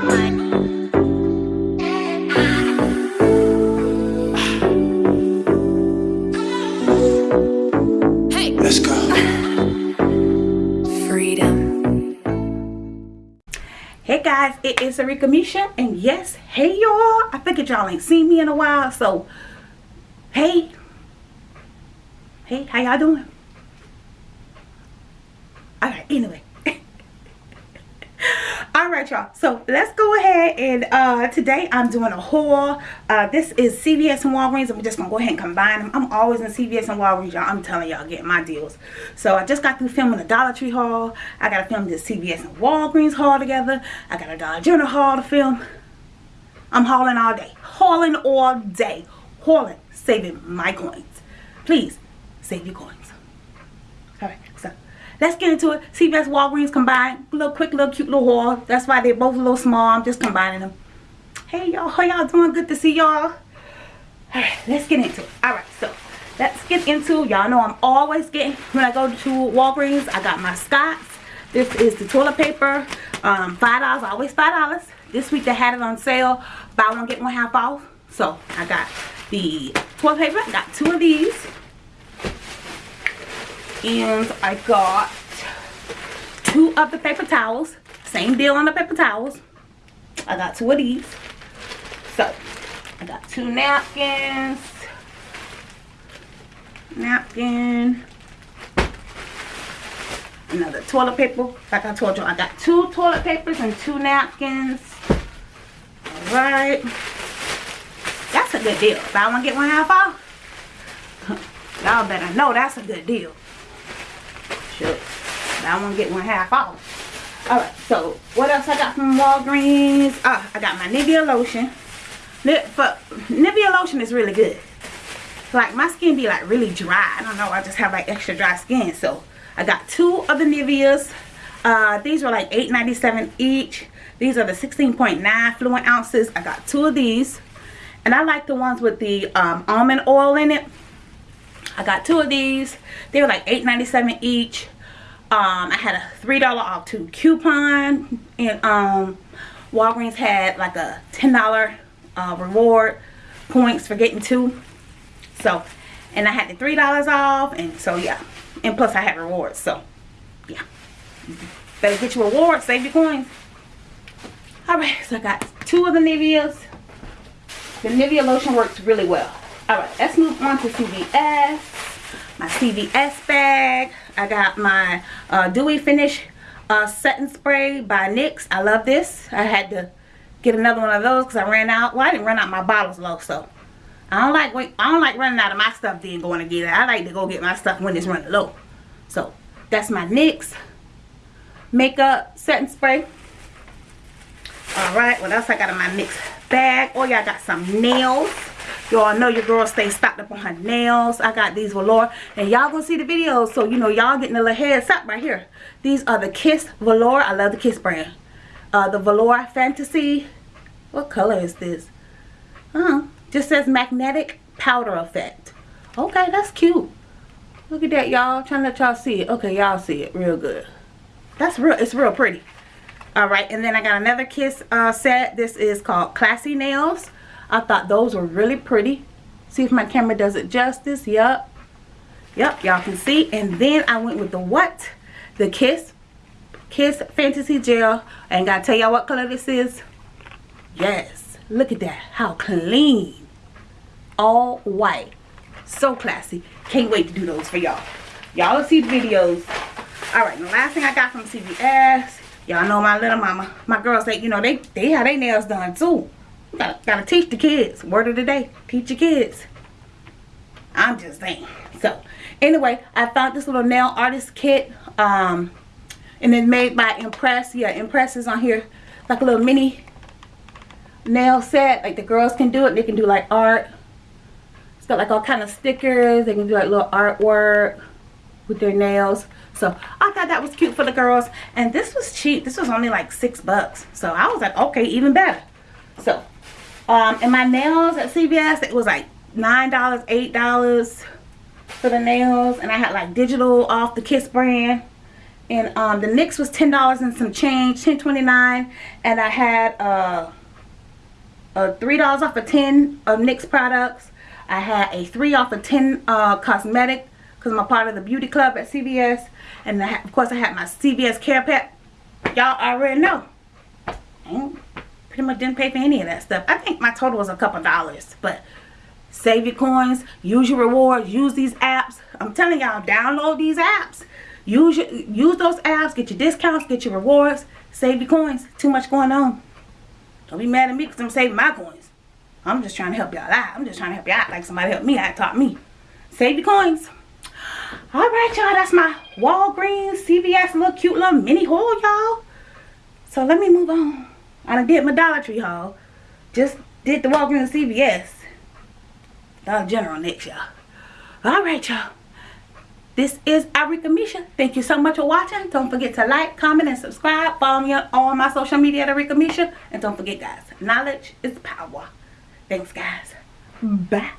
Hey let's go. Freedom. Hey guys, it is Arika Misha, and yes, hey y'all. I figured y'all ain't seen me in a while, so hey, hey, how y'all doing? Alright, anyway. Alright y'all, so let's go ahead and uh, today I'm doing a haul. Uh, this is CVS and Walgreens. I'm just to go ahead and combine them. I'm always in CVS and Walgreens, y'all. I'm telling y'all, getting my deals. So I just got through filming the Dollar Tree haul. I got to film this CVS and Walgreens haul together. I got a Dollar General haul to film. I'm hauling all day. Hauling all day. Hauling. Saving my coins. Please, save your coins. Alright, so let's get into it. CVS Walgreens combined. Little quick, little cute little haul. That's why they're both a little small. I'm just combining them. Hey y'all, how y'all doing? Good to see y'all. Alright, let's get into it. Alright, so let's get into y'all know I'm always getting when I go to Walgreens, I got my Scott's. This is the toilet paper. Um, five dollars, always five dollars. This week they had it on sale. Buy one, get one half off. So I got the toilet paper. I got two of these and I got two of the paper towels. Same deal on the paper towels. I got two of these. So I got two napkins. Napkin. Another toilet paper. Like I told you I got two toilet papers and two napkins. All right. That's a good deal. If I want to get one half off y'all better know that's a good deal. Sure. Buy to get one half off. Alright, so what else I got from Walgreens? Oh, I got my Nivea lotion. Nivea lotion is really good. Like my skin be like really dry. I don't know. I just have like extra dry skin. So I got two of the Niveas. Uh, these were like $8.97 each. These are the 16.9 fluid ounces. I got two of these. And I like the ones with the um, almond oil in it. I got two of these. They were like $8.97 each. Um, I had a $3 off two coupon. And um, Walgreens had like a $10 uh, reward points for getting two. So, and I had the $3 off. And so, yeah. And plus I had rewards. So, yeah. Better get your rewards. Save your coins. Alright, so I got two of the Niveas. The Nivea lotion works really well. Alright, let's move on to CVS. My CVS bag. I got my uh, Dewy Finish uh, Setting Spray by NYX. I love this. I had to get another one of those because I ran out. Well, I didn't run out my bottles low, so I don't like I don't like running out of my stuff then going to get it. I like to go get my stuff when it's running low. So that's my NYX makeup setting spray. Alright, what else I got in my NYX bag? Oh yeah, I got some nails. Y'all know your girl stay stocked up on her nails. I got these velour. And y'all gonna see the videos. So, you know, y'all getting a little heads up right here. These are the Kiss Velour. I love the Kiss brand. Uh, the Velour Fantasy. What color is this? Uh, just says magnetic powder effect. Okay, that's cute. Look at that, y'all. Trying to let y'all see it. Okay, y'all see it real good. That's real. It's real pretty. All right, and then I got another Kiss uh, set. This is called Classy Nails. I thought those were really pretty. See if my camera does it justice. Yup. Yup, y'all can see. And then I went with the what? The Kiss. Kiss Fantasy Gel. And gotta tell y'all what color this is. Yes. Look at that. How clean. All white. So classy. Can't wait to do those for y'all. Y'all will see the videos. Alright, the last thing I got from CVS. Y'all know my little mama. My girls say, you know, they, they have their nails done too. Gotta, gotta teach the kids. Word of the day. Teach your kids. I'm just saying. So, anyway, I found this little nail artist kit. Um, and it's made by Impress. Yeah, Impress is on here. Like a little mini nail set. Like the girls can do it. They can do like art. It's got like all kind of stickers. They can do like little artwork with their nails. So I thought that was cute for the girls. And this was cheap. This was only like six bucks. So I was like, okay, even better. So um, and my nails at CVS, it was like $9, $8 for the nails. And I had like digital off the Kiss brand. And um, the NYX was $10 and some change, ten twenty nine, And I had uh, a $3 off of 10 of NYX products. I had a 3 off of 10 uh, cosmetic because I'm a part of the beauty club at CVS. And I, of course I had my CVS CarePass. Y'all already know. I pretty much didn't pay for any of that stuff. I think my total was a couple dollars. But save your coins, use your rewards, use these apps. I'm telling y'all, download these apps. Use your, use those apps, get your discounts, get your rewards, save your coins. Too much going on. Don't be mad at me because I'm saving my coins. I'm just trying to help y'all out. I'm just trying to help y'all out like somebody helped me out, taught me. Save your coins. Alright, y'all. That's my Walgreens, CVS, little cute little mini haul, y'all. So let me move on. I done did my Dollar Tree haul. Just did the Walgreens CVS. Dollar General next, y'all. Alright, y'all. This is Arika Misha. Thank you so much for watching. Don't forget to like, comment, and subscribe. Follow me on my social media at Arika Misha. And don't forget, guys, knowledge is power. Thanks, guys. Bye.